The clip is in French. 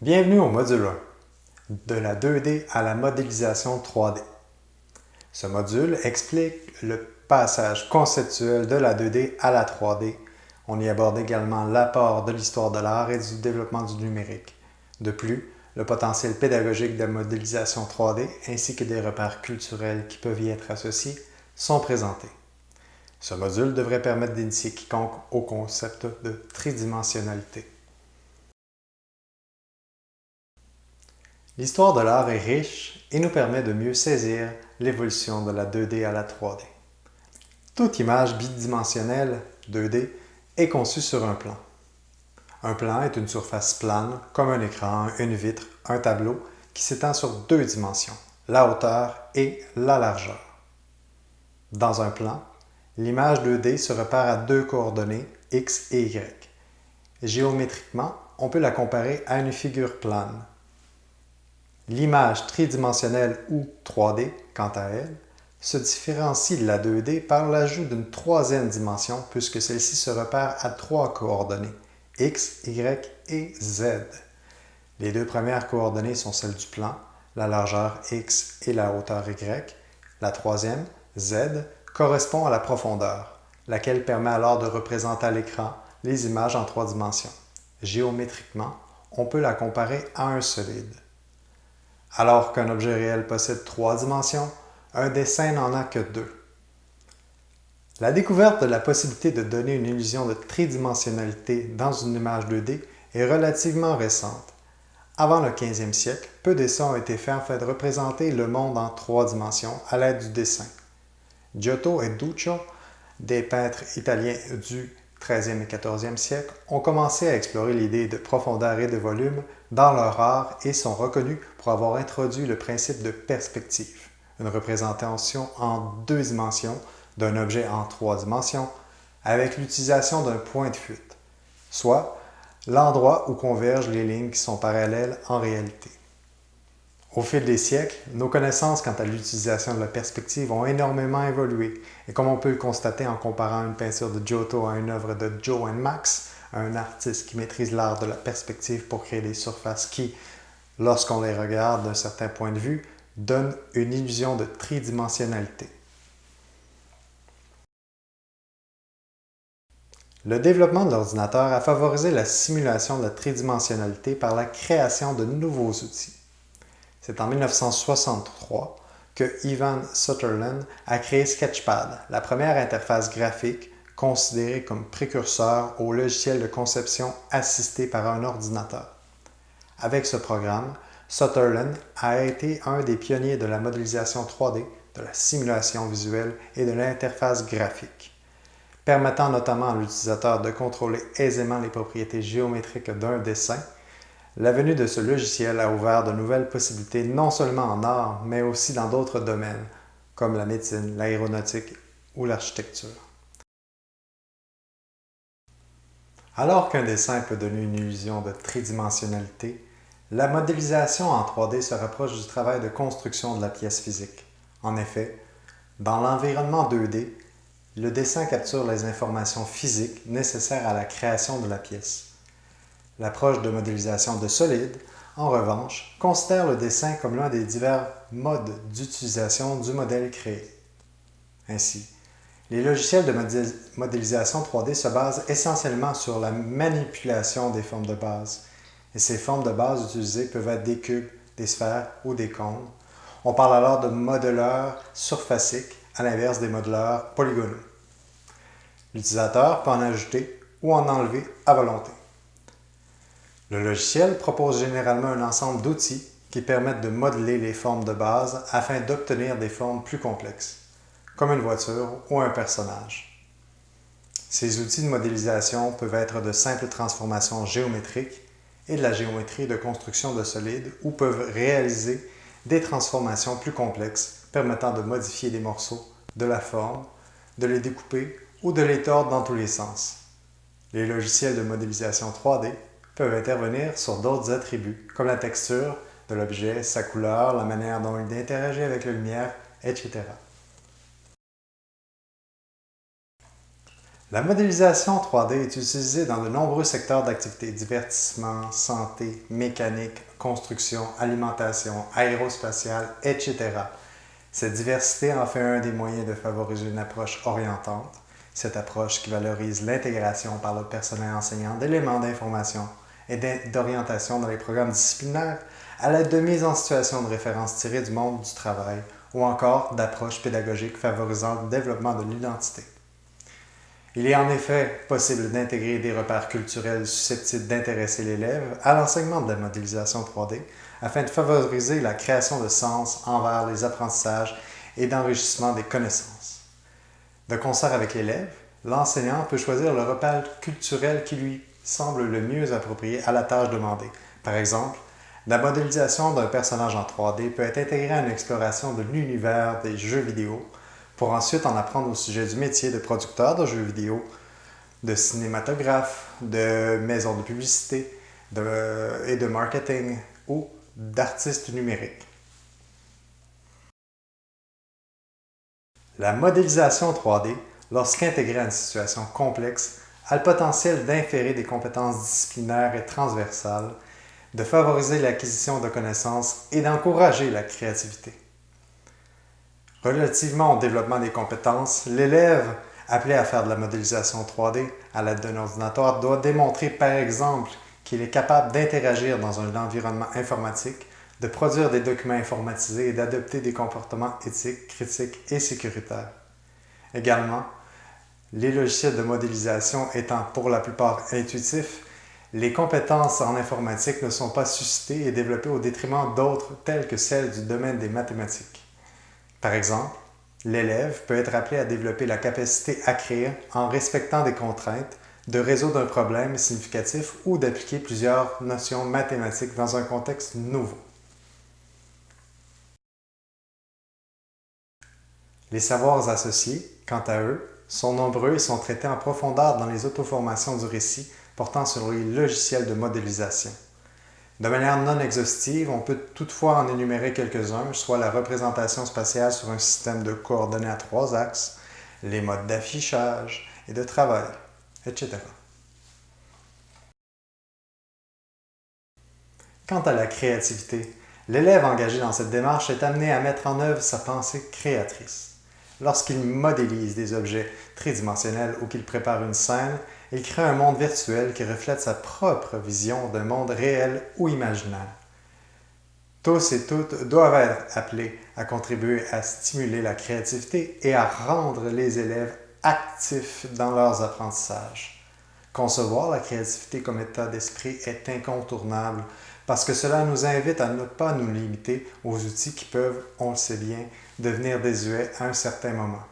Bienvenue au module 1, de la 2D à la modélisation 3D. Ce module explique le passage conceptuel de la 2D à la 3D. On y aborde également l'apport de l'histoire de l'art et du développement du numérique. De plus, le potentiel pédagogique de la modélisation 3D ainsi que des repères culturels qui peuvent y être associés sont présentés. Ce module devrait permettre d'initier quiconque au concept de tridimensionnalité. L'histoire de l'art est riche et nous permet de mieux saisir l'évolution de la 2D à la 3D. Toute image bidimensionnelle 2D est conçue sur un plan. Un plan est une surface plane, comme un écran, une vitre, un tableau, qui s'étend sur deux dimensions, la hauteur et la largeur. Dans un plan, l'image 2D se repère à deux coordonnées, x et y. Géométriquement, on peut la comparer à une figure plane, L'image tridimensionnelle ou 3D, quant à elle, se différencie de la 2D par l'ajout d'une troisième dimension puisque celle-ci se repère à trois coordonnées, x, y et z. Les deux premières coordonnées sont celles du plan, la largeur x et la hauteur y. La troisième, z, correspond à la profondeur, laquelle permet alors de représenter à l'écran les images en trois dimensions. Géométriquement, on peut la comparer à un solide. Alors qu'un objet réel possède trois dimensions, un dessin n'en a que deux. La découverte de la possibilité de donner une illusion de tridimensionnalité dans une image 2D est relativement récente. Avant le 15e siècle, peu d'essais ont été faits afin de représenter le monde en trois dimensions à l'aide du dessin. Giotto et Duccio, des peintres italiens du 13e et 14e siècle, ont commencé à explorer l'idée de profondeur et de volume dans leur art et sont reconnus pour avoir introduit le principe de perspective, une représentation en deux dimensions d'un objet en trois dimensions avec l'utilisation d'un point de fuite, soit l'endroit où convergent les lignes qui sont parallèles en réalité. Au fil des siècles, nos connaissances quant à l'utilisation de la perspective ont énormément évolué et comme on peut le constater en comparant une peinture de Giotto à une œuvre de Joe Max, un artiste qui maîtrise l'art de la perspective pour créer des surfaces qui, lorsqu'on les regarde d'un certain point de vue, donnent une illusion de tridimensionnalité. Le développement de l'ordinateur a favorisé la simulation de la tridimensionnalité par la création de nouveaux outils. C'est en 1963 que Ivan Sutherland a créé Sketchpad, la première interface graphique considéré comme précurseur au logiciel de conception assisté par un ordinateur. Avec ce programme, Sutherland a été un des pionniers de la modélisation 3D, de la simulation visuelle et de l'interface graphique, permettant notamment à l'utilisateur de contrôler aisément les propriétés géométriques d'un dessin. La venue de ce logiciel a ouvert de nouvelles possibilités non seulement en art, mais aussi dans d'autres domaines, comme la médecine, l'aéronautique ou l'architecture. Alors qu'un dessin peut donner une illusion de tridimensionnalité, la modélisation en 3D se rapproche du travail de construction de la pièce physique. En effet, dans l'environnement 2D, le dessin capture les informations physiques nécessaires à la création de la pièce. L'approche de modélisation de solide, en revanche, considère le dessin comme l'un des divers modes d'utilisation du modèle créé. Ainsi, les logiciels de modélisation 3D se basent essentiellement sur la manipulation des formes de base. Et ces formes de base utilisées peuvent être des cubes, des sphères ou des cônes. On parle alors de modeleurs surfaciques à l'inverse des modeleurs polygonaux. L'utilisateur peut en ajouter ou en enlever à volonté. Le logiciel propose généralement un ensemble d'outils qui permettent de modeler les formes de base afin d'obtenir des formes plus complexes comme une voiture ou un personnage. Ces outils de modélisation peuvent être de simples transformations géométriques et de la géométrie de construction de solides ou peuvent réaliser des transformations plus complexes permettant de modifier des morceaux de la forme, de les découper ou de les tordre dans tous les sens. Les logiciels de modélisation 3D peuvent intervenir sur d'autres attributs, comme la texture de l'objet, sa couleur, la manière dont il interagit avec la lumière, etc. La modélisation 3D est utilisée dans de nombreux secteurs d'activité, divertissement, santé, mécanique, construction, alimentation, aérospatiale, etc. Cette diversité en fait un des moyens de favoriser une approche orientante, cette approche qui valorise l'intégration par le personnel enseignant d'éléments d'information et d'orientation dans les programmes disciplinaires à l'aide de mise en situation de référence tirées du monde du travail ou encore d'approches pédagogiques favorisant le développement de l'identité. Il est en effet possible d'intégrer des repères culturels susceptibles d'intéresser l'élève à l'enseignement de la modélisation 3D afin de favoriser la création de sens envers les apprentissages et d'enrichissement des connaissances. De concert avec l'élève, l'enseignant peut choisir le repère culturel qui lui semble le mieux approprié à la tâche demandée. Par exemple, la modélisation d'un personnage en 3D peut être intégrée à une exploration de l'univers des jeux vidéo pour ensuite en apprendre au sujet du métier de producteur de jeux vidéo, de cinématographe, de maison de publicité et de marketing ou d'artiste numérique. La modélisation 3D, lorsqu'intégrée à une situation complexe, a le potentiel d'inférer des compétences disciplinaires et transversales, de favoriser l'acquisition de connaissances et d'encourager la créativité. Relativement au développement des compétences, l'élève appelé à faire de la modélisation 3D à l'aide d'un ordinateur doit démontrer par exemple qu'il est capable d'interagir dans un environnement informatique, de produire des documents informatisés et d'adopter des comportements éthiques, critiques et sécuritaires. Également, les logiciels de modélisation étant pour la plupart intuitifs, les compétences en informatique ne sont pas suscitées et développées au détriment d'autres telles que celles du domaine des mathématiques. Par exemple, l'élève peut être appelé à développer la capacité à créer en respectant des contraintes, de résoudre un problème significatif ou d'appliquer plusieurs notions mathématiques dans un contexte nouveau. Les savoirs associés, quant à eux, sont nombreux et sont traités en profondeur dans les auto-formations du récit portant sur les logiciels de modélisation. De manière non exhaustive, on peut toutefois en énumérer quelques-uns, soit la représentation spatiale sur un système de coordonnées à trois axes, les modes d'affichage et de travail, etc. Quant à la créativité, l'élève engagé dans cette démarche est amené à mettre en œuvre sa pensée créatrice. Lorsqu'il modélise des objets tridimensionnels ou qu'il prépare une scène, il crée un monde virtuel qui reflète sa propre vision d'un monde réel ou imaginaire. Tous et toutes doivent être appelés à contribuer à stimuler la créativité et à rendre les élèves actifs dans leurs apprentissages. Concevoir la créativité comme état d'esprit est incontournable parce que cela nous invite à ne pas nous limiter aux outils qui peuvent, on le sait bien, devenir désuets à un certain moment.